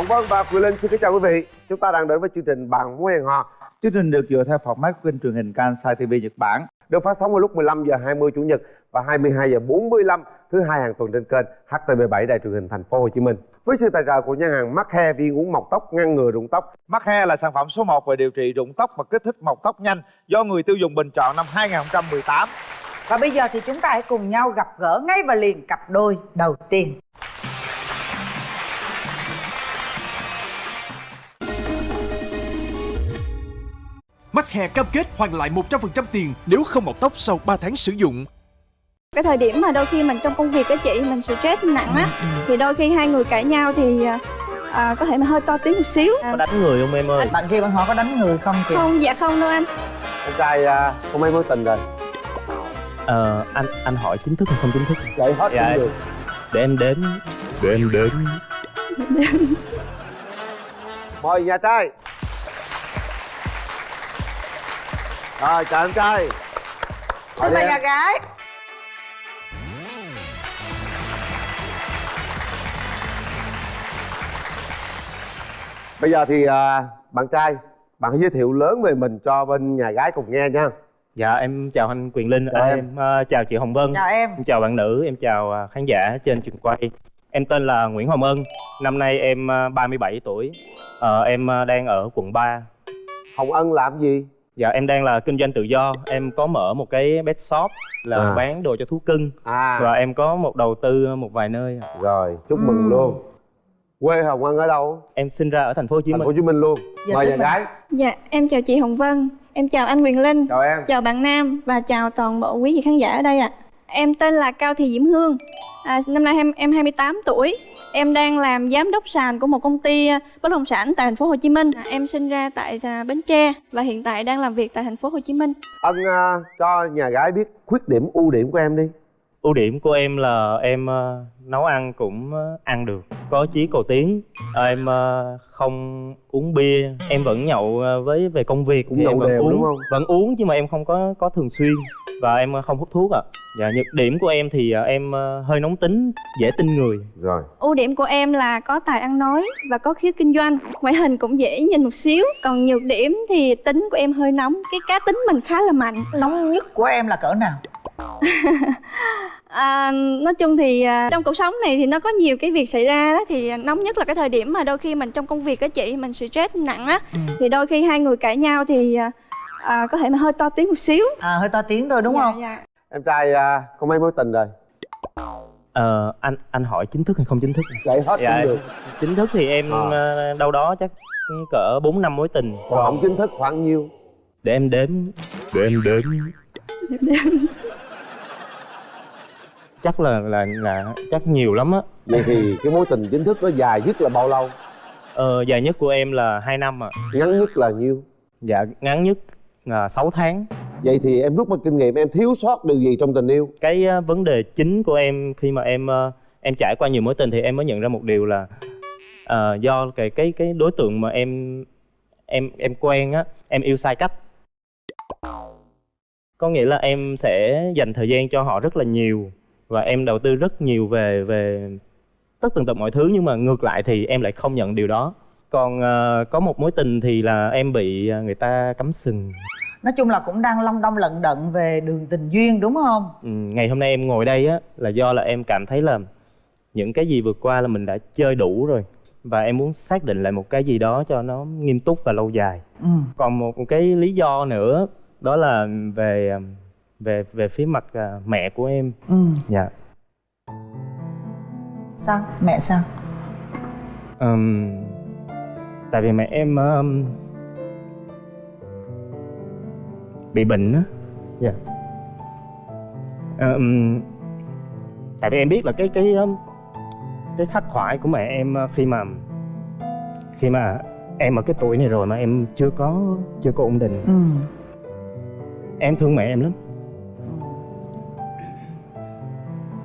Hồng Vân và Quyền Linh xin kính chào quý vị. Chúng ta đang đến với chương trình Bạn muốn hẹn hò. Chương trình được dựa theo format kênh truyền hình Kansai TV Nhật Bản. Được phát sóng vào lúc 15 giờ 20 chủ nhật và 22 giờ 45 thứ hai hàng tuần trên kênh HTV7 Đài truyền hình Thành phố Hồ Chí Minh. Với sự tài trợ của nhà hàng Mắc He viên uống mọc tóc ngăn ngừa rụng tóc. Mắc Hair là sản phẩm số 1 về điều trị rụng tóc và kích thích mọc tóc nhanh do người tiêu dùng bình chọn năm 2018. Và bây giờ thì chúng ta hãy cùng nhau gặp gỡ ngay và liền cặp đôi đầu tiên. Max Hair cam kết hoàn lại 100% tiền nếu không mọc tóc sau 3 tháng sử dụng. cái thời điểm mà đôi khi mình trong công việc á chị mình stress nặng á thì đôi khi hai người cãi nhau thì à, à, có thể mà hơi to tiếng một xíu à, có đánh người không em ơi Bạn kia bạn hỏi có đánh người không kìa? không dạ không đâu anh Em trai à, có mấy mối tình rồi? ờ anh anh hỏi chính thức hay không chính thức Vậy hết Dạ. cũng được. để em đếm để em đếm Mời nhà trai. Rồi chào em trai. Xin Mời nhà gái. Bây giờ thì à, bạn trai, bạn hãy giới thiệu lớn về mình cho bên nhà gái cùng nghe nha. dạ em chào anh quyền linh Chào À, em. em ờ, chào chị hồng vân Chào em. em chào bạn nữ em chào à, khán giả trên trường quay em tên là nguyễn hồng ân năm nay em à, 37 tuổi Ờ, em đang ở quận 3 Hồng Ân làm gì? Dạ em đang là kinh doanh tự do em có mở một cái pet shop là À. bán đồ cho thú cưng À, và em có một đầu tư một vài nơi rồi chúc mừng luôn. Quê Hồng Ân ở đâu? em sinh ra ở thành phố Hồ Chí Thành Minh phố Hồ Chí Minh luôn. Dạ, Mời nhà gái. dạ em chào chị hồng vân em chào anh quyền linh Chào em. chào bạn nam và chào toàn bộ quý vị khán giả ở đây ạ em tên là cao thị diễm hương. À, năm nay em em 28 tuổi. Em đang làm giám đốc sàn của một công ty à, bất động sản tại thành phố Hồ Chí Minh. À, em sinh ra tại à, Bến Tre và hiện tại đang làm việc tại thành phố Hồ Chí Minh. Ân à, cho nhà gái biết khuyết điểm ưu điểm của em đi ưu điểm của em là em ờ, nấu ăn cũng ờ, ăn được có chí cầu tiến Ờ, em không uống bia em vẫn nhậu với về công việc Cũng nhậu vẫn đều, uống đúng không? vẫn uống nhưng mà em không có có thường xuyên và em không hút thuốc ạ dạ nhược điểm của em thì em hơi nóng tính dễ tin người Rồi. Ưu điểm của em là có tài ăn nói và có khiếu kinh doanh Ngoại hình cũng dễ nhìn một xíu Còn nhược điểm thì tính của em hơi nóng Cái cá tính mình khá là mạnh Nóng nhất của em là cỡ nào? à, Nói chung thì à, trong cuộc sống này thì nó có nhiều cái việc xảy ra đó Thì nóng nhất là cái thời điểm mà đôi khi mình trong công việc á chị Mình stress nặng á Thì đôi khi hai người cãi nhau thì à, à, có thể mà hơi to tiếng một xíu À hơi to tiếng thôi đúng Dạ, không? dạ. Em trai à, có mấy mối tình rồi? Ờ, anh anh hỏi chính thức hay không chính thức Vậy hết Dạ. cũng được. chính thức thì em À. ờ, đâu đó chắc cỡ 4 năm mối tình Còn không chính thức khoảng nhiêu? để em đếm để em đếm chắc là là là chắc nhiều lắm á Vậy thì cái mối tình chính thức nó dài nhất là bao lâu? ờ, dài nhất của em là 2 năm ạ Ngắn nhất là nhiêu? dạ ngắn nhất là 6 tháng Vậy thì em rút một kinh nghiệm em thiếu sót điều gì trong tình yêu? cái ờ, vấn đề chính của em khi mà em ờ, em trải qua nhiều mối tình thì em mới nhận ra một điều là ờ, do cái cái cái đối tượng mà em em em quen á em yêu sai cách có nghĩa là em sẽ dành thời gian cho họ rất là nhiều và em đầu tư rất nhiều về về tất tần tật mọi thứ nhưng mà ngược lại thì em lại không nhận điều đó còn ờ, có một mối tình thì là em bị ờ, người ta cắm sừng Nói chung là cũng đang long đong lận đận về đường tình duyên đúng không? Ừ, ngày hôm nay em ngồi đây á là do là em cảm thấy là những cái gì vượt qua là mình đã chơi đủ rồi và em muốn xác định lại một cái gì đó cho nó nghiêm túc và lâu dài Ừ. còn một cái lý do nữa đó là về về về phía mặt à, mẹ của em Ừ. dạ Sao? Mẹ sao? Ừm, tại vì mẹ em um, bị bệnh á dạ Ừm, tại vì em biết là cái cái um, cái khắc khoải của mẹ em uh, khi mà khi mà em ở cái tuổi này rồi mà em chưa có chưa có ổn định Ừ. em thương mẹ em lắm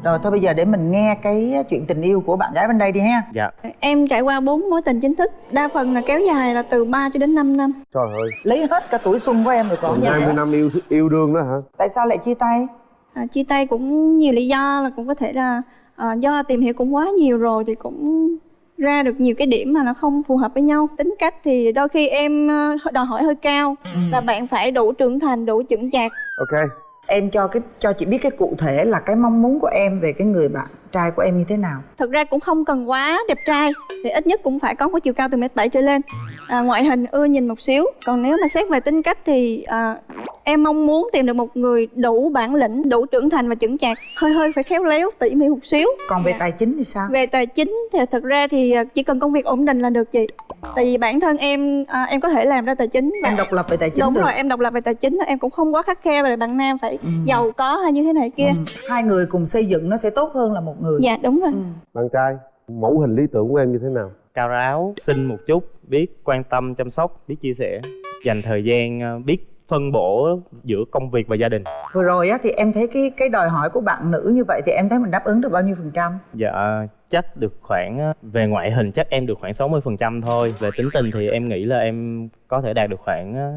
Rồi thôi bây giờ để mình nghe cái chuyện tình yêu của bạn gái bên đây đi ha. dạ Em trải qua bốn mối tình chính thức Đa phần là kéo dài là từ 3 cho đến 5 năm Trời ơi, Lấy hết cả tuổi xuân của em rồi còn 20 nữa. năm yêu yêu đương đó hả? Tại sao lại chia tay? à, Chia tay cũng nhiều lý do là cũng có thể là à, do tìm hiểu cũng quá nhiều rồi thì cũng ra được nhiều cái điểm mà nó không phù hợp với nhau tính cách thì đôi khi em ờ, đòi hỏi hơi cao Ừ. và bạn phải đủ trưởng thành đủ chững chạc ok em cho cái, cho chị biết cái cụ thể là cái mong muốn của em về cái người bạn trai của em như thế nào? Thực ra cũng không cần quá đẹp trai thì ít nhất cũng phải có một chiều cao từ mét bảy trở lên. À, ngoại hình ưa nhìn một xíu còn nếu mà xét về tính cách thì à, em mong muốn tìm được một người đủ bản lĩnh đủ trưởng thành và chững chạc. Hơi hơi phải khéo léo tỉ mỉ một xíu. Còn về Dạ. tài chính thì sao? Về tài chính thì thực ra thì à, chỉ cần công việc ổn định là được chị. Tại vì bản thân em à, em có thể làm ra tài chính và em độc lập về tài chính đúng được. rồi em độc lập về tài chính em cũng không quá khắt khe về bạn nam phải Ừ. giàu có hay như thế này kia. Ừ. hai người cùng xây dựng nó sẽ tốt hơn là một người. Dạ đúng rồi. Bạn trai mẫu hình lý tưởng của em như thế nào? Cao ráo xinh một chút biết quan tâm chăm sóc biết chia sẻ dành thời gian ờ, biết phân bổ giữa công việc và gia đình. Vừa rồi á thì em thấy cái cái đòi hỏi của bạn nữ như vậy thì em thấy mình đáp ứng được bao nhiêu phần trăm? Dạ chắc được khoảng ờ, về ngoại hình chắc em được khoảng 60% thôi. Về tính tình thì em nghĩ là em có thể đạt được khoảng ờ,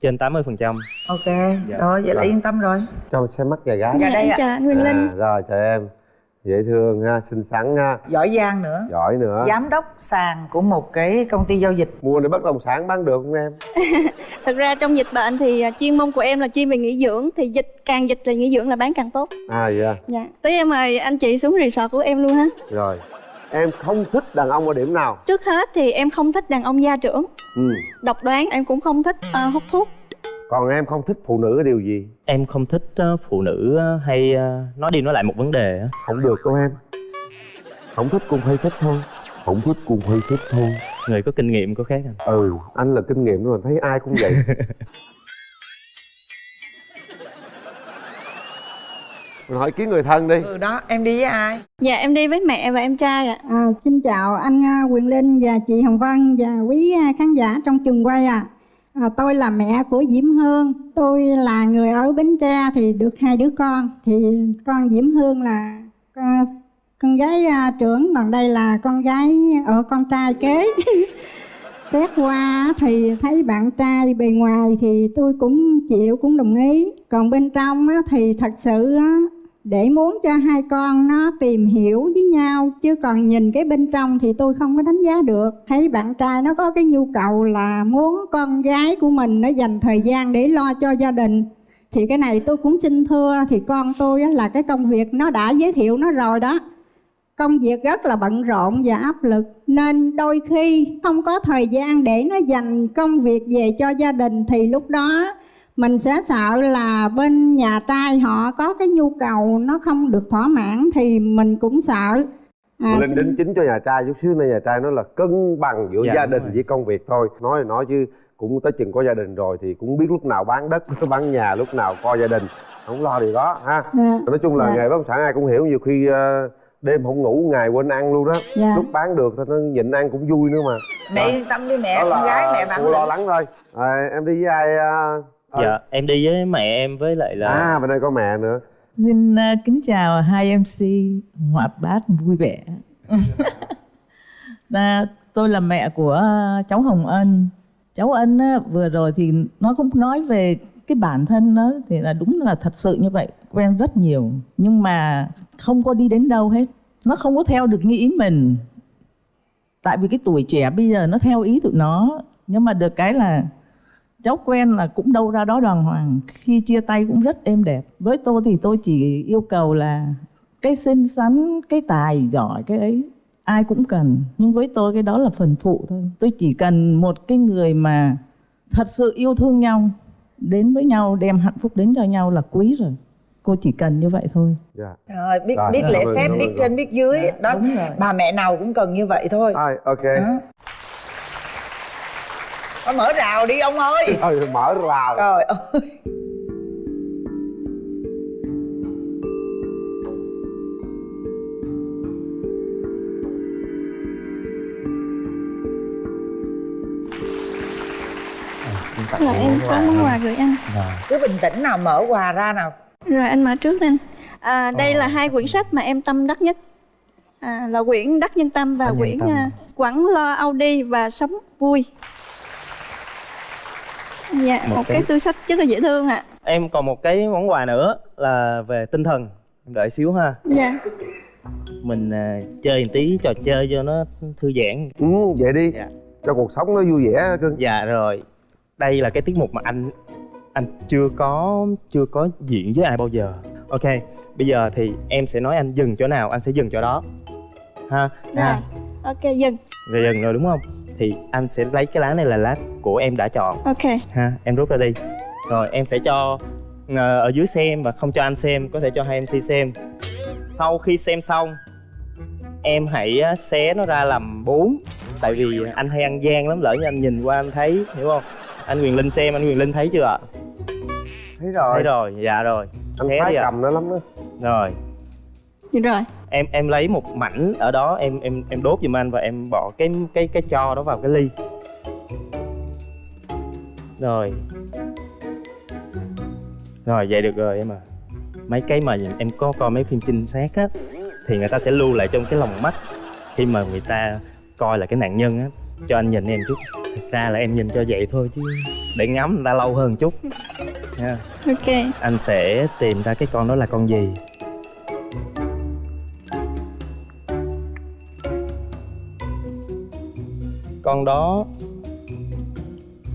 trên 80% ok Dạ. rồi vậy là yên tâm rồi. Cho mình xem mắt gà gái. Dạ đây ạ. chào anh Nguyên Linh. à, rồi chào em dễ thương ha xinh xắn ha giỏi giang nữa giỏi nữa giám đốc sàn của một cái công ty giao dịch mua này bất động sản bán được không em Thực ra trong dịch bệnh thì à, chuyên môn của em là chuyên về nghỉ dưỡng thì dịch càng dịch thì nghỉ dưỡng là bán càng tốt. à dạ Dạ. Tí em mời anh chị xuống resort của em luôn ha. rồi em không thích đàn ông ở điểm nào Trước hết thì em không thích đàn ông gia trưởng, ừ. độc đoán, em cũng không thích à, hút thuốc. Còn em không thích phụ nữ ở điều gì em không thích ờ, phụ nữ ờ, hay ờ, nói đi nói lại một vấn đề á. không được đâu em không thích cũng phải thích thôi không thích cũng phải thích thôi người có kinh nghiệm có khác à ừ anh là kinh nghiệm rồi thấy ai cũng vậy Mình hỏi kiến người thân đi ừ đó em đi với ai Dạ em đi với mẹ và em trai ạ. À, xin chào anh à, Quyền Linh và chị Hồng Vân và quý à, khán giả trong trường quay ạ. À. À, tôi là mẹ của Diễm Hương. Tôi là người ở Bến Tre thì được hai đứa con. Thì con Diễm Hương là con, con gái à, trưởng, còn đây là con gái ở con trai kế. Xét qua thì thấy bạn trai bề ngoài thì tôi cũng chịu cũng đồng ý. Còn bên trong á, thì thật sự á, để muốn cho hai con nó tìm hiểu với nhau, chứ còn nhìn cái bên trong thì tôi không có đánh giá được. Thấy bạn trai nó có cái nhu cầu là muốn con gái của mình nó dành thời gian để lo cho gia đình. Thì cái này tôi cũng xin thưa, thì con tôi là cái công việc nó đã giới thiệu nó rồi đó. Công việc rất là bận rộn và áp lực, nên đôi khi không có thời gian để nó dành công việc về cho gia đình thì lúc đó mình sẽ sợ là bên nhà trai họ có cái nhu cầu nó không được thỏa mãn thì mình cũng sợ. À, xin- đính chính cho nhà trai chút xíu nữa. Nhà trai nói là cân bằng giữa Dạ, gia đình rồi. với công việc thôi. Nói thì nói chứ cũng tới chừng có gia đình rồi thì cũng biết lúc nào bán đất bán nhà lúc nào coi gia đình. Không lo điều đó ha. Dạ, nói chung là Dạ. nghề bất động sản ai cũng hiểu nhiều khi ờ, đêm không ngủ ngày quên ăn luôn đó. Dạ. lúc bán được thì nó nhịn ăn cũng vui nữa mà. Mẹ yên tâm đi mẹ đó con gái mẹ bạn lo lắng thôi. À, em đi với ai ờ, ờ, dạ em đi với mẹ em với lại là à bên đây có mẹ nữa Xin uh, kính chào hai MC hoạt bát vui vẻ. Là tôi là mẹ của uh, cháu Hồng Ân. Cháu Ân á, vừa rồi thì nó cũng nói về cái bản thân nó thì là đúng là thật sự như vậy, quen rất nhiều nhưng mà không có đi đến đâu hết. Nó không có theo được như ý mình. Tại vì cái tuổi trẻ bây giờ nó theo ý tụi nó nhưng mà được cái là cháu quen là cũng đâu ra đó đàng hoàng khi chia tay cũng rất êm đẹp. Với tôi thì tôi chỉ yêu cầu là cái xinh xắn cái tài giỏi cái ấy ai cũng cần. Nhưng với tôi cái đó là phần phụ thôi. Tôi chỉ cần một cái người mà thật sự yêu thương nhau đến với nhau đem hạnh phúc đến cho nhau là quý rồi. Cô chỉ cần như vậy thôi. Dạ. Rồi biết Rồi, biết cảm lễ phép biết rồi. trên biết dưới đó. đúng rồi. bà mẹ nào cũng cần như vậy thôi. Rồi, ok. Đó. Thôi mở rào đi ông ơi thôi mở rào trời ơi Là em có món quà gửi anh. cứ bình tĩnh nào mở quà ra nào Rồi anh mở trước đi anh. À, đây là hai quyển sách mà em tâm đắc nhất. À, là quyển Đắc Nhân Tâm và quyển Tâm. à, Quẳng Lo Audi và Sống Vui. Dạ, Một một, cái- cái túi sách rất là dễ thương ạ. em còn một cái món quà nữa là về tinh thần. Em đợi xíu ha. Dạ. mình à, chơi một tí trò chơi cho nó thư giãn. Ừ vậy đi. Dạ. cho cuộc sống nó vui vẻ cưng dạ rồi. Đây là cái tiết mục mà anh anh chưa có chưa có diễn với ai bao giờ. Ok bây giờ thì em sẽ nói anh dừng chỗ nào anh sẽ dừng chỗ đó. Ha rồi ha ok dừng. Rồi dừng rồi đúng không thì anh sẽ lấy cái lá này là lá của em đã chọn. Ok. Ha em rút ra đi. Rồi em sẽ cho ờ, ở dưới xem và không cho anh xem có thể cho hai mc xem. Sau khi xem xong em hãy xé nó ra làm bốn. Tại vì anh hay ăn gian lắm lỡ như anh nhìn qua anh thấy hiểu không? Anh quyền linh xem anh quyền linh thấy chưa ạ? Thấy rồi. Thấy rồi dạ rồi. Anh ạ. cầm nó lắm đó. Rồi Được rồi. Em em lấy một mảnh ở đó em em em đốt giùm anh và em bỏ cái cái cái cho đó vào cái ly. Rồi. Rồi vậy được rồi em à mấy cái mà em có coi mấy phim trinh sát á thì người ta sẽ lưu lại trong cái lòng mắt khi mà người ta coi là cái nạn nhân á. Cho anh nhìn em chút. Thật ra là em nhìn cho vậy thôi chứ để ngắm người ta lâu hơn chút. Nha. Ok. Anh sẽ tìm ra cái con đó là con gì con đó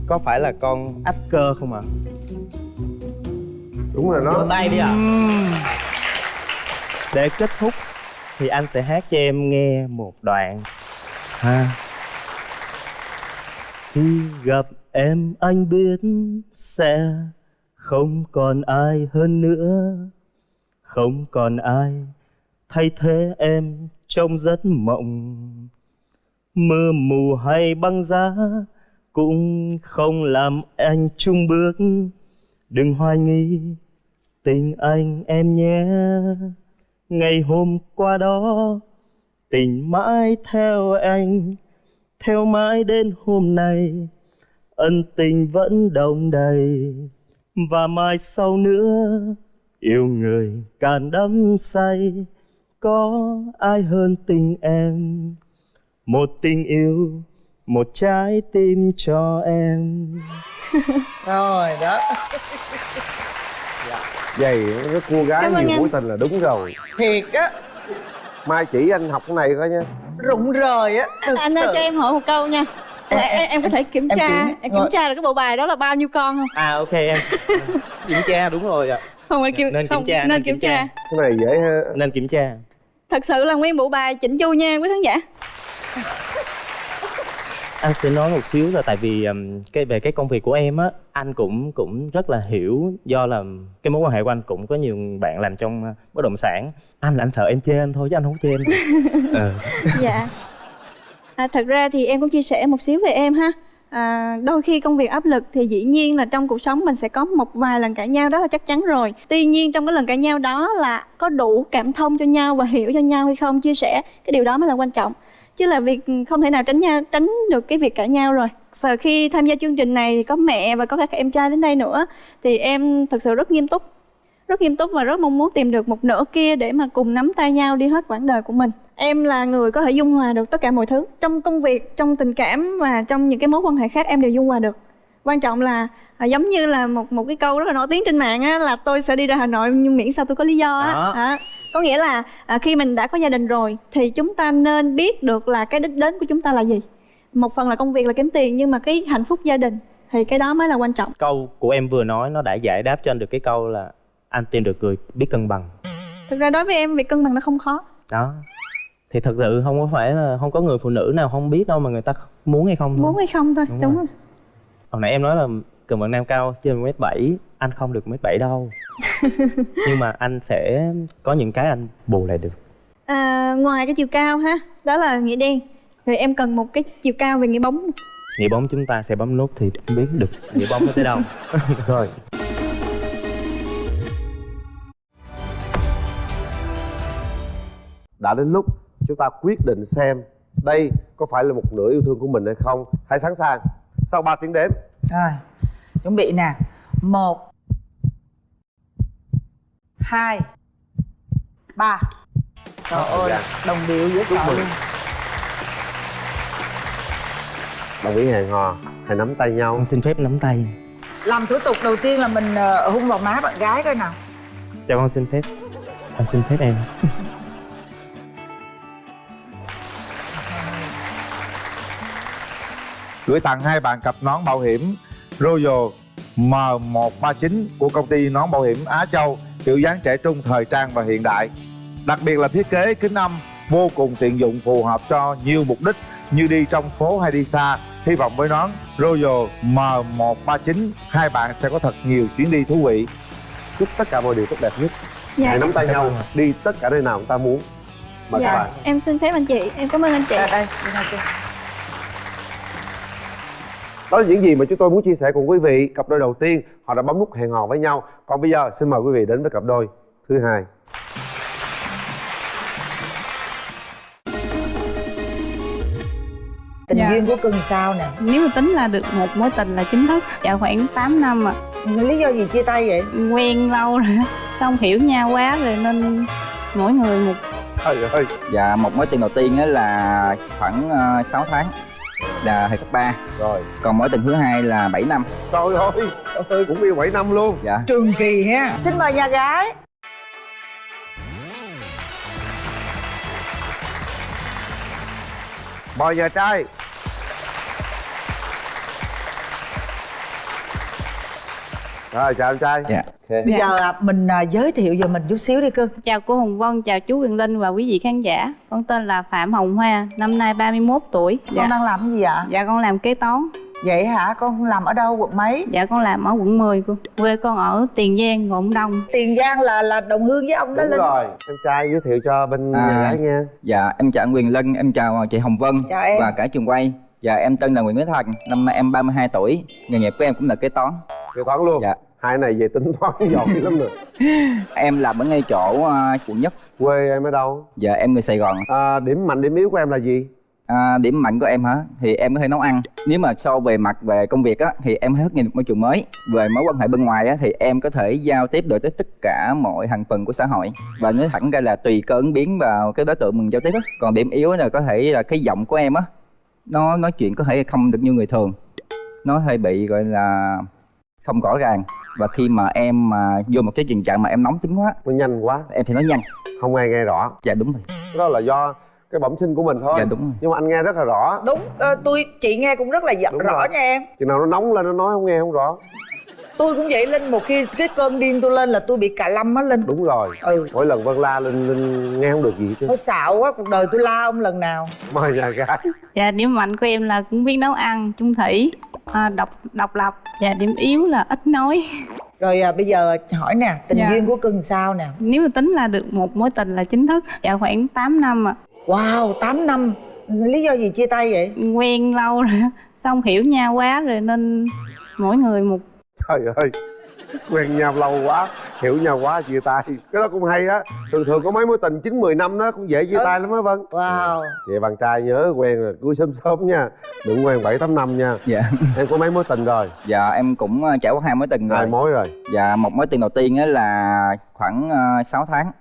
có phải là con ách cơ không ạ? Đúng rồi nó tay đi ạ. Để kết thúc thì anh sẽ hát cho em nghe một đoạn. Ha. Khi gặp em anh biết sẽ không còn ai hơn nữa. Không còn ai thay thế em trong giấc mộng mưa mù hay băng giá cũng không làm anh chung bước. Đừng hoài nghi, tình anh em nhé. Ngày hôm qua đó, tình mãi theo anh. Theo mãi đến hôm nay, ân tình vẫn đồng đầy. Và mai sau nữa, yêu người càng đắm say, có ai hơn tình em? Một tình yêu một trái tim cho em. Rồi đó. Vậy cái cô gái Cảm nhiều anh. mối tình là đúng rồi. Thiệt á. Mai chỉ anh học cái này coi nha. Rụng rời á thực anh ơi sự. cho em hỏi một câu nha. Em- em, em, em có thể kiểm em tra kiểm- em, kiểm tra được cái bộ bài đó là bao nhiêu con không? À ok em. Kiểm tra đúng rồi ạ. Không phải kiểm Nên kiểm không, tra, nên, nên kiểm, kiểm tra. tra. cái này dễ ha. Nên kiểm tra. Thật sự là nguyên bộ bài chỉnh chu nha quý khán giả anh sẽ nói một xíu là tại vì um, cái về cái công việc của em á anh cũng cũng rất là hiểu do là cái mối quan hệ của anh cũng có nhiều bạn làm trong bất động sản. Anh là anh sợ em chê anh thôi chứ anh không chê em ừ. dạ. À, thật ra thì em cũng chia sẻ một xíu về em ha. À, đôi khi công việc áp lực thì dĩ nhiên là trong cuộc sống mình sẽ có một vài lần cãi nhau đó là chắc chắn rồi. Tuy nhiên trong cái lần cãi nhau đó là có đủ cảm thông cho nhau và hiểu cho nhau hay không chia sẻ cái điều đó mới là quan trọng chứ là việc không thể nào tránh nhau tránh được cái việc cãi nhau rồi. Và khi tham gia chương trình này thì có mẹ và có các em trai đến đây nữa, thì em thật sự rất nghiêm túc. Rất nghiêm túc và rất mong muốn tìm được một nửa kia để mà cùng nắm tay nhau đi hết quãng đời của mình. Em là người có thể dung hòa được tất cả mọi thứ. Trong công việc, trong tình cảm và trong những cái mối quan hệ khác em đều dung hòa được quan trọng là à, giống như là một một cái câu rất là nổi tiếng trên mạng á là tôi sẽ đi ra hà nội nhưng miễn sao tôi có lý do á Đó. Đó. có nghĩa là à, khi mình đã có gia đình rồi thì chúng ta nên biết được là cái đích đến của chúng ta là gì một phần là công việc là kiếm tiền nhưng mà cái hạnh phúc gia đình thì cái đó mới là quan trọng câu của em vừa nói nó đã giải đáp cho anh được cái câu là anh tìm được người biết cân bằng thực ra đối với em việc cân bằng nó không khó đó thì thật sự không có phải là không có người phụ nữ nào không biết đâu mà người ta muốn hay không thôi muốn hay không thôi Đúng đúng, rồi. rồi. Hồi nãy em nói là cần bạn nam cao trên mét bảy anh không được mét bảy đâu. Nhưng mà anh sẽ có những cái anh bù lại được. À, ngoài cái chiều cao ha đó là nghĩa đen. Rồi em cần một cái chiều cao về nghĩa bóng. Nghĩa bóng chúng ta sẽ bấm nút thì em biết được nghĩa bóng nó tới đâu. Rồi. Đã đến lúc chúng ta quyết định xem đây có phải là một nửa yêu thương của mình hay không. Hãy sẵn sàng sau 3 tiếng đếm. Rồi chuẩn bị nè. Một hai ba. Trời ơi gian. đồng điệu dễ sợ luôn. Đồng ý hẹn hò. Hãy nắm tay nhau. Con xin phép nắm tay. Làm thủ tục đầu tiên là mình ờ, hôn vào má bạn gái coi nào. Cho con xin phép. Anh xin phép em gửi tặng hai bạn cặp nón bảo hiểm Royal M139 của công ty nón bảo hiểm Á Châu kiểu dáng trẻ trung thời trang và hiện đại. Đặc biệt là thiết kế kính âm vô cùng tiện dụng phù hợp cho nhiều mục đích như đi trong phố hay đi xa. Hy vọng với nón Royal M139 hai bạn sẽ có thật nhiều chuyến đi thú vị. Chúc tất cả mọi điều tốt đẹp nhất. Dạ, hãy nắm tay nhau. đi tất cả nơi nào chúng ta muốn. Mời các dạ. bạn. em xin phép anh chị. Em cảm ơn anh chị. Đây đây. Đi nào chị. Đó là những gì mà chúng tôi muốn chia sẻ cùng quý vị. Cặp đôi đầu tiên họ đã bấm nút hẹn hò với nhau. Còn bây giờ xin mời quý vị đến với cặp đôi thứ hai. Tình Dạ. duyên của cưng sao nè? Nếu mà tính là được một mối tình là chính thức Dạ khoảng 8 năm à lý do gì chia tay vậy? Quen lâu rồi Xong hiểu nhau quá rồi nên mỗi người một. Trời ơi. Dạ, một mối tình đầu tiên á là khoảng uh, 6 tháng là hồi cấp 3 rồi. Còn mối tình thứ hai là 7 năm. Trời ơi ơi cũng yêu 7 năm luôn. Dạ. Trường kỳ ha. Xin mời nhà gái. Mời nhà trai rồi chào em trai. Dạ. Ok. bây giờ à, mình à, giới thiệu về mình chút xíu đi cưng Chào cô Hồng Vân, chào chú Quyền Linh và quý vị khán giả. Con tên là Phạm Hồng Hoa, năm nay 31 tuổi. Con đang làm cái gì ạ? Dạ con làm kế toán. Vậy hả? Con làm ở đâu quận mấy? Dạ con làm ở quận 10 cô. Quê con ở Tiền Giang, Ngọn Đông. Tiền giang là là đồng hương với ông đó đúng linh. rồi. Em trai giới thiệu cho bên À. nhà gái nha. Dạ, em chào anh Quyền Linh, em chào chị Hồng Vân Chào em. Và cả trường quay. Dạ, em tên là Nguyễn Thế Thành, năm nay em 32 tuổi. Nghề nghiệp của em cũng là kế toán kế toán luôn. Dạ. Hai này về tính toán giỏi lắm rồi. Em làm ở ngay chỗ uh, quận nhất. Quê em ở đâu? Dạ, em người Sài Gòn à, điểm mạnh điểm yếu của em là gì? À, Điểm mạnh của em hả? Thì em có thể nấu ăn. Nếu mà so về mặt về công việc á Thì em hết nhìn môi trường mới. Về mối quan hệ bên ngoài á Thì em có thể giao tiếp được tới tất cả mọi thành phần của xã hội. Và nói thẳng ra là tùy cơ ứng biến vào cái đối tượng mình giao tiếp á. Còn điểm yếu là có thể là cái giọng của em á Nó nói chuyện có thể không được như người thường. Nó hơi bị gọi là không rõ ràng. Và khi mà em mà vô một cái tình trạng mà em nóng tính quá nó nhanh quá. em thì nói nhanh. Không ai nghe rõ. Dạ đúng rồi. Đó là do cái bẩm sinh của mình thôi. Dạ đúng rồi. Nhưng mà anh nghe rất là rõ. Đúng ờ, tôi chị nghe cũng rất là dạ- Đúng rõ rồi. nha em. Chừng nào nó nóng lên nó nói không nghe không rõ. Tôi cũng vậy linh một khi cái cơn điên tôi lên là tôi bị cà lâm á linh. Đúng rồi. Ừ. Mỗi lần vân la linh linh nghe không được gì hết chứ hơi xạo quá cuộc đời tôi la ông lần nào. Mời nhà gái. Dạ điểm mạnh của em là cũng biết nấu ăn, chung thủy à, độc độc lập. Dạ điểm yếu là ít nói. Rồi à, bây giờ hỏi nè tình Dạ. duyên của cưng sao nè? Nếu mà tính là được một mối tình là chính thức Dạ khoảng 8 năm à wow 8 năm. Lý do gì chia tay vậy? Quen lâu rồi Xong hiểu nhau quá rồi nên mỗi người một trời ơi quen nhau lâu quá hiểu nhau quá chia tay. Cái đó cũng hay á. Thường thường có mấy mối tình chín mười năm đó cũng dễ chia Ừ. tay lắm á vân. Wow. Vậy bạn trai nhớ quen rồi cưới sớm sớm nha. Đừng quen bảy tám năm nha. Dạ. Em có mấy mối tình rồi? Dạ em cũng ờ, trải qua hai mối tình rồi. hai mối rồi. Dạ một mối tình đầu tiên á là khoảng uh, 6 tháng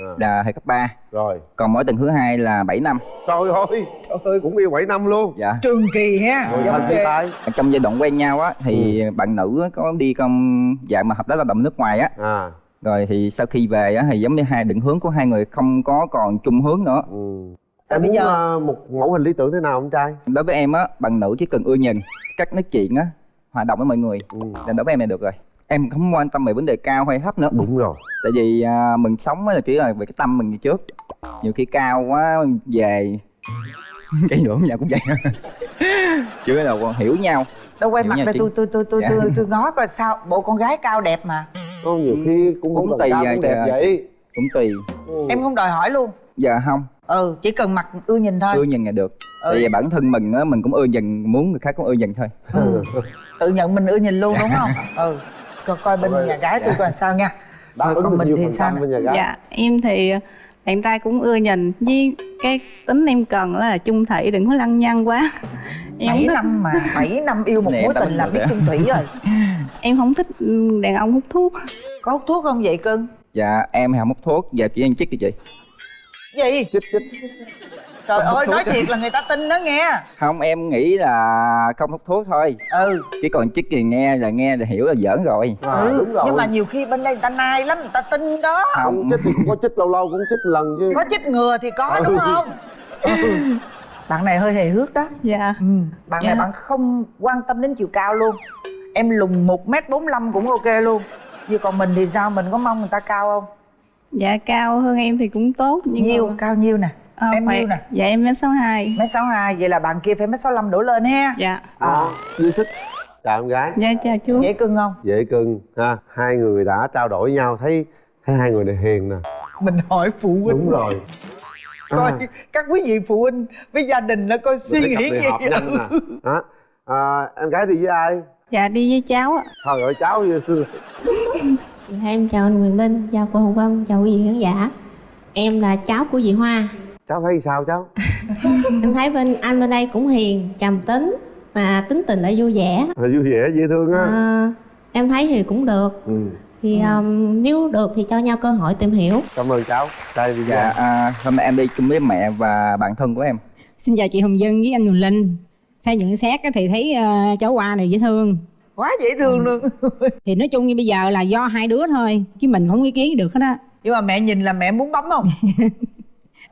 à, là hồi cấp 3 rồi. Còn mối tình thứ hai là 7 năm. Trời ơi. Trời ơi. Cũng yêu bảy năm luôn. Dạ. Trường kỳ ha rồi giống tay. Trong giai đoạn quen nhau á thì Ừ. bạn nữ có đi công dạng mà hợp tác lao động nước ngoài á. À. Rồi thì sau khi về á thì giống như hai định hướng của hai người không có còn chung hướng nữa. Ừ. Rồi em bây muốn giờ- ờ, một mẫu hình lý tưởng thế nào ông trai? Đối với em á bạn nữ chỉ cần ưa nhìn cách nói chuyện á hòa đồng với mọi người ừ. là đối với em là được rồi em không quan tâm về vấn đề cao hay thấp nữa. Đúng rồi. Tại vì à, mình sống á là chỉ là về cái tâm mình như trước. Nhiều khi cao quá về cái ngưỡng nhà cũng vậy. Chứ là còn hiểu nhau. Đâu quay Hiểu mặt đây chị. tôi tôi tôi tôi Dạ. tôi tôi ngó coi sao. Bộ con gái cao đẹp mà. Có nhiều khi cũng Cũng tùy cao à, cũng đẹp vậy. Cũng tùy. Ừ. em không đòi hỏi luôn. Dạ không. Ừ chỉ cần mặt ưa nhìn thôi. Ưa nhìn là được. Ừ. tại vì bản thân mình á mình cũng ưa nhìn muốn người khác cũng ưa nhìn thôi. Ừ. tự nhận mình ưa nhìn luôn đúng không? Ừ coi coi bên nhà gái tôi Dạ. coi sao nha. Đáp Rồi còn mình thì sao với nhà gái. Dạ em thì bạn trai cũng ưa nhìn Với cái tính em cần là chung thủy đừng có lăng nhăng quá. Em 7 không thích, năm mà 7 năm yêu một mối tình là biết chung thủy rồi. Em không thích ừ, đàn ông hút thuốc. Có hút thuốc không vậy cưng? Dạ em không hút thuốc. Giờ chỉ ăn chích thì chị. Gì? Chích chích trời ơi nói thiệt là người ta tin đó nghe. Không em nghĩ là không hút thuốc thôi. Ừ. Chứ còn chích thì nghe là nghe là hiểu là giỡn rồi. À, ừ đúng rồi nhưng mà nhiều khi bên đây người ta nai lắm người ta tin đó. Không. Chích thì cũng có chích lâu lâu cũng chích lần chứ. Có chích ngừa thì có Ừ. đúng không? Ừ. bạn này hơi hề hước đó. Dạ. Ừ. bạn này Dạ. bạn không quan tâm đến chiều cao luôn. Em lùn một m bốn cũng ok luôn. Như còn mình thì sao mình có mong người ta cao không? Dạ cao hơn em thì cũng tốt nhưng nhiêu mà... cao nhiêu nè Ờ, em phải- nhiêu nè. dạ em mét sáu hai. Mét sáu hai vậy là bạn kia phải mét sáu năm đổ lên ha. Dạ. Ờ. Dư sức chào em gái. Dạ chào chú. Dễ cưng không? Dễ cưng ha. Hai người đã trao đổi nhau thấy thấy hai người này hiền nè. Mình hỏi phụ huynh. Đúng rồi. Coi À. các quý vị phụ huynh với gia đình nó coi suy nghĩ gì nhanh nè. Đó. À, em gái đi với ai? Dạ đi với cháu ạ. Thôi ơi cháu như Em chào anh Quyền Linh, chào cô Hồng Vân, chào quý vị khán giả. Em là cháu của chị Hoa cháu thấy sao cháu? Em thấy bên anh bên đây cũng hiền, trầm tính Mà tính tình lại vui vẻ. À, vui vẻ dễ thương á. À, Em thấy thì cũng được. Ừ. Thì um, nếu được thì cho nhau cơ hội tìm hiểu. Cảm ơn cháu. Đây bây giờ. Dạ à, hôm nay em đi chung với mẹ và bạn thân của em. Xin chào chị Hồng Dân với anh Quỳnh Linh. Theo nhận xét á thì thấy ờ, cháu Hoa này dễ thương. Quá dễ thương luôn. Thì nói chung như bây giờ là do hai đứa thôi Chứ mình không ý kiến được hết á. Nhưng mà mẹ nhìn là mẹ muốn bấm không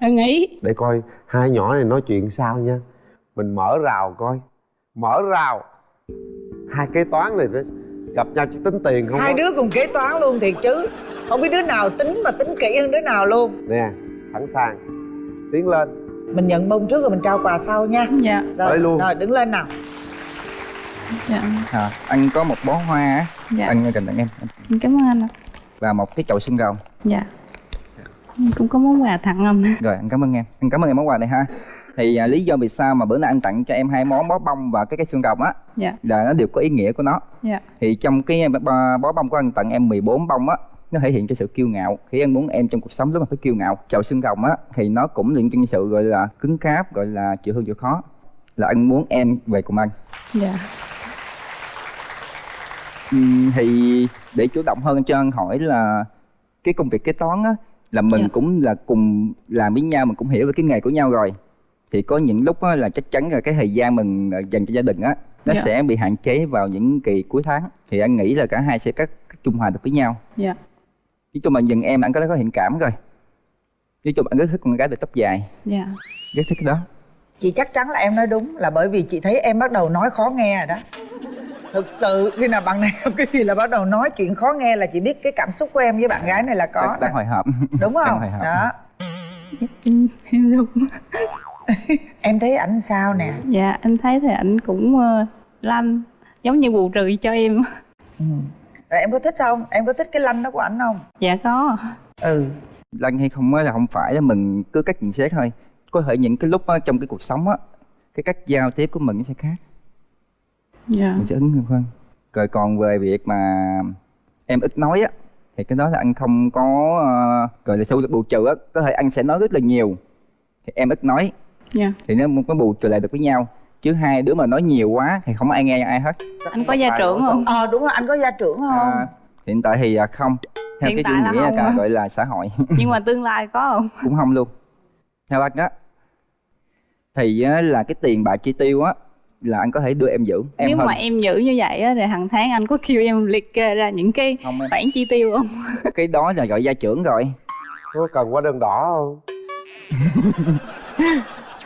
Ưng ý để coi hai nhỏ này nói chuyện sao nha. Mình mở rào coi. Mở rào. Hai kế toán này gặp nhau chỉ tính tiền không hai á. đứa cùng kế toán luôn thiệt chứ. Không biết đứa nào tính mà tính kỹ hơn đứa nào luôn. Nè sẵn sàng tiến lên. Mình nhận bông trước rồi mình trao quà sau nha. Dạ. Rồi, Tới luôn. rồi đứng lên nào. Dạ. À, anh có một bó hoa á. Dạ. anh cần tặng em Em cảm ơn anh ạ. Và một cái chậu xương rồng dạ cũng có món quà tặng anh rồi anh cảm ơn em. Anh cảm ơn em món quà này ha. Thì à, lý do vì sao mà bữa nay anh tặng cho em hai món bó bông và cái cái xương rồng á dạ. là nó đều có ý nghĩa của nó. Dạ. Thì trong cái bó, bó bông của anh tặng em 14 bông á nó thể hiện cho sự kiêu ngạo. Khi anh muốn em trong cuộc sống lúc mà phải kiêu ngạo. Chậu xương rồng á thì nó cũng liên quan sự gọi là cứng cáp gọi là chịu thương chịu khó là anh muốn em về cùng anh. Dạ. Thì để chủ động hơn cho anh hỏi là cái công việc kế toán á là mình Dạ. cũng là cùng làm với nhau mình cũng hiểu về cái nghề của nhau rồi. Thì có những lúc á, là chắc chắn là cái thời gian mình ờ, dành cho gia đình á nó Dạ. sẽ bị hạn chế vào những kỳ cuối tháng. Thì anh nghĩ là cả hai sẽ cắt trung hòa được với nhau. Dạ. Nói chung là nhìn em anh có có thiện cảm rồi. Nói chung anh rất thích con gái được tóc dài. Dạ. Rất thích cái đó. Chị chắc chắn là em nói đúng là bởi vì chị thấy em bắt đầu nói khó nghe rồi đó thực sự khi nào bạn này cái gì là bắt đầu nói chuyện khó nghe là chị biết cái cảm xúc của em với bạn gái này là có đang, đang hồi hộp đúng không? hồi hộp. đó. Em thấy ảnh sao nè? Dạ em thấy thì ảnh cũng ờ, lanh giống như bù trừ cho em. Rồi em có thích không? Em có thích cái lanh đó của ảnh không? Dạ có. Ừ. Lanh hay không á là không phải là mình cứ cách nhận xét thôi. Có thể những cái lúc á, trong cái cuộc sống á cái cách giao tiếp của mình nó sẽ khác dạ. Mình sẽ ứng hơn hơn rồi còn về việc mà em ít nói á thì cái đó là anh không có uh, gọi là sâu được bù trừ á có thể anh sẽ nói rất là nhiều. Thì em ít nói. Dạ. Thì nó có bù trừ lại được với nhau chứ hai đứa mà nói nhiều quá thì không ai nghe ai hết. Anh có gia trưởng không? ờ đúng rồi anh có gia trưởng không? À, hiện tại thì à, không. Theo Hiện cái tại là chủ nghĩa hả? gọi là xã hội. Nhưng mà tương lai có không? Cũng không luôn. Theo anh á thì á, là cái tiền bạc chi tiêu á là anh có thể đưa em giữ. Em nếu hơn mà em giữ như vậy á rồi hàng tháng anh có kêu em liệt kê ra những cái khoản chi tiêu không? Cái đó là gọi gia trưởng rồi. Có cần hóa đơn đỏ không?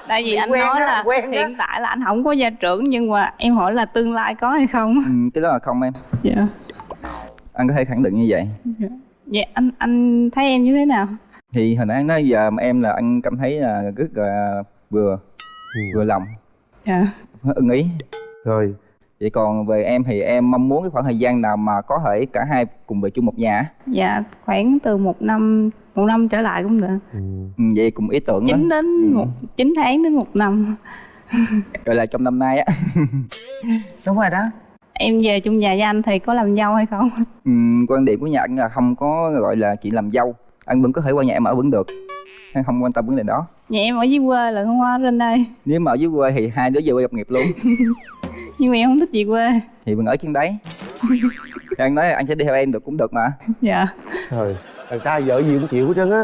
Tại vì anh Quen nói á, là quen hiện tại là anh không có gia trưởng nhưng mà em hỏi là tương lai có hay không? Ừ, cái đó là không em. Dạ. Anh có thể khẳng định như vậy. Dạ. Anh anh thấy em như thế nào? Thì hồi nãy anh nói giờ mà em là anh cảm thấy là rất là vừa vừa lòng. Dạ ưng ý. Rồi. Vậy còn về em thì em mong muốn cái khoảng thời gian nào mà có thể cả hai cùng về chung một nhà? Á? dạ khoảng từ một năm một năm trở lại cũng được. Ừ, vậy cùng ý tưởng đó chín đến một chín tháng đến một năm. Gọi là trong năm nay á. Đúng rồi đó. Em về chung nhà với anh thì có làm dâu hay không? Ừ, quan điểm của nhà anh là không có gọi là chị làm dâu. Anh vẫn có thể qua nhà em ở vẫn được. Anh không quan tâm vấn đề đó nhà em ở dưới quê là không qua trên đây. Nếu mà ở dưới quê thì hai đứa về quê lập nghiệp luôn. Nhưng mà em không thích về quê. Thì mình ở trên đấy. Anh nói là anh sẽ đi theo em được cũng được mà. Dạ. Trời thằng trai vợ gì cũng chịu hết trơn á.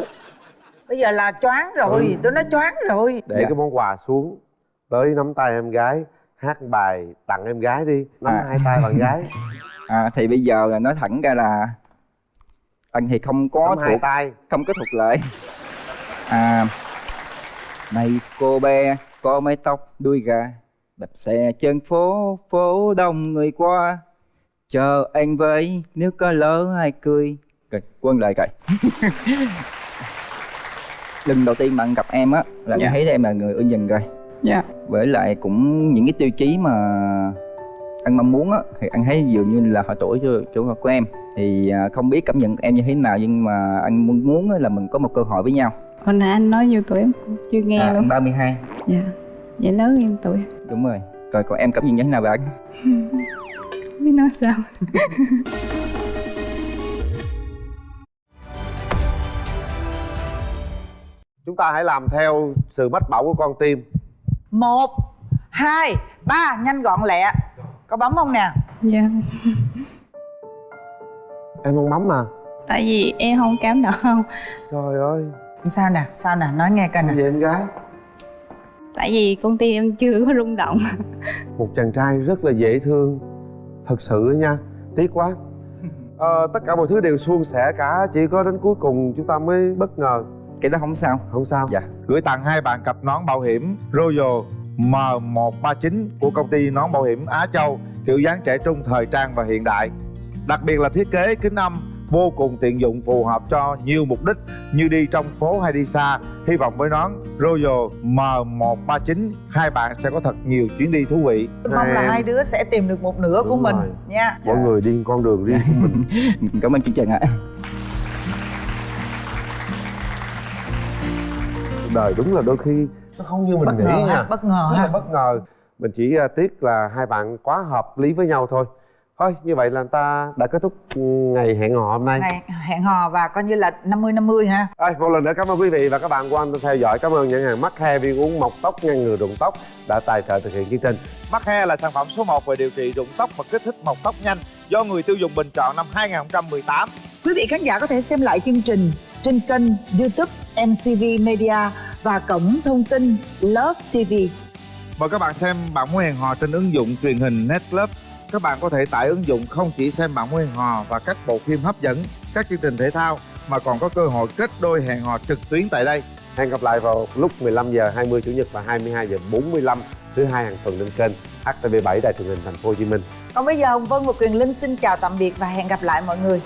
Bây giờ là choáng rồi Ừ. tôi nói choáng rồi. Để Dạ. cái món quà xuống tới nắm tay em gái hát bài tặng em gái đi. Nắm À. hai tay bạn gái. À, thì bây giờ là nói thẳng ra là anh thì không có nắm hai thuộc tay. không có thuộc lệ à Này cô bé có mái tóc đuôi gà Đạp xe trên phố, phố đông người qua. Chờ anh với nếu có lỡ ai cười. Rồi, quân lời coi Lần đầu tiên bạn gặp em á là Dạ. em thấy em là người ưng nhìn rồi. Dạ. Với lại cũng những cái tiêu chí mà anh mong muốn á thì anh thấy dường như là họ tuổi cho chỗ của em. Thì à, không biết cảm nhận em như thế nào nhưng mà anh muốn là mình có một cơ hội với nhau hồi nãy anh nói nhiêu tuổi em cũng chưa nghe à, luôn. anh 32 dạ vậy lớn em tuổi. Đúng rồi. Rồi còn em cảm nhận như thế nào về anh không biết nói sao. Chúng ta hãy làm theo sự mách bảo của con tim. Một hai ba. Nhanh gọn lẹ. Có bấm không nè? Dạ. Em không bấm mà. Tại vì em không cảm động trời ơi sao nè? Sao nè? Nói nghe coi nè. Vậy em gái? Tại vì công ty em chưa có rung động. Một chàng trai rất là dễ thương. Thật sự á nha tiếc quá. Ờ, tất cả mọi thứ đều suôn sẻ cả chỉ có đến cuối cùng chúng ta mới bất ngờ. Cái đó không sao. Không sao. Dạ. Gửi tặng hai bạn cặp nón bảo hiểm Royal M139 của công ty nón bảo hiểm Á Châu kiểu dáng trẻ trung thời trang và hiện đại. Đặc biệt là thiết kế kính âm vô cùng tiện dụng phù hợp cho nhiều mục đích như đi trong phố hay đi xa. Hy vọng với nón Royal M139 hai bạn sẽ có thật nhiều chuyến đi thú vị. tôi mong là hai đứa sẽ tìm được một nửa của Đúng mình rồi. nha. Mọi người đi con đường riêng của mình. Cảm ơn chương trình ạ. Đời đúng là đôi khi nó không như mình bất nghĩ ngờ nha. ha bất ngờ ha. bất ngờ. Mình chỉ à, tiếc là hai bạn quá hợp lý với nhau thôi thôi như vậy là ta đã kết thúc ừ, ngày hẹn hò hôm nay Ngày hẹn hò và coi như là 50 50 ha Rồi, một lần nữa cảm ơn quý vị và các bạn quan tâm theo dõi. Cảm ơn nhãn hàng Mắc Hair viên uống mọc tóc ngăn ngừa rụng tóc đã tài trợ thực hiện chương trình. Mắc Hair là sản phẩm số 1 về điều trị rụng tóc và kích thích mọc tóc nhanh do người tiêu dùng bình chọn năm 2018. quý vị khán giả có thể xem lại chương trình trên kênh youtube mcv media và cổng thông tin love tv Mời các bạn xem bạn muốn hẹn hò trên ứng dụng truyền hình Netclub. Các bạn có thể tải ứng dụng không chỉ xem muốn hẹn hò và các bộ phim hấp dẫn, các chương trình thể thao mà còn có cơ hội kết đôi hẹn hò trực tuyến tại đây. Hẹn gặp lại vào lúc 15 giờ 20 chủ nhật và 22 giờ 45 thứ hai hàng tuần trên kênh HTV7 Đài truyền hình Thành phố Hồ Chí Minh. còn bây giờ hồng vân và quyền linh xin chào tạm biệt và hẹn gặp lại mọi người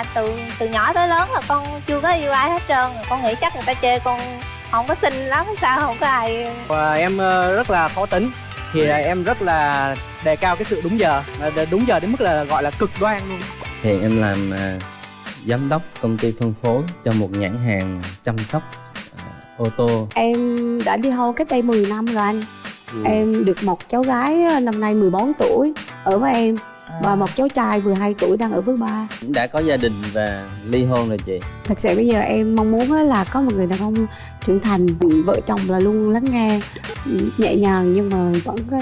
là từ từ nhỏ tới lớn là con chưa có yêu ai hết trơn. Con nghĩ chắc người ta chê con không có xinh lắm sao không có ai Và em ờ, rất là khó tính. Thì là em rất là đề cao cái sự đúng giờ đúng giờ đến mức là gọi là cực đoan luôn. Hiện em làm à, giám đốc công ty phân phối cho một nhãn hàng chăm sóc à, ô tô. Em đã đi hôn cách đây 10 năm rồi anh. Ừ. Em được một cháu gái năm nay 14 tuổi. Ở với em Và một cháu trai 12 tuổi đang ở với ba đã có gia đình và ly hôn rồi chị. Thật sự bây giờ em mong muốn là có một người đàn ông trưởng thành Vợ chồng là luôn lắng nghe ừ, nhẹ nhàng nhưng mà vẫn có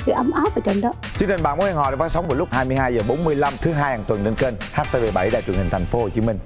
sự ấm áp ở trên đó Chương trình bạn muốn hẹn hò được phát sóng vào lúc 22 giờ 45 thứ hai hàng tuần trên kênh HTV7 Đài truyền hình Thành phố Hồ Chí Minh.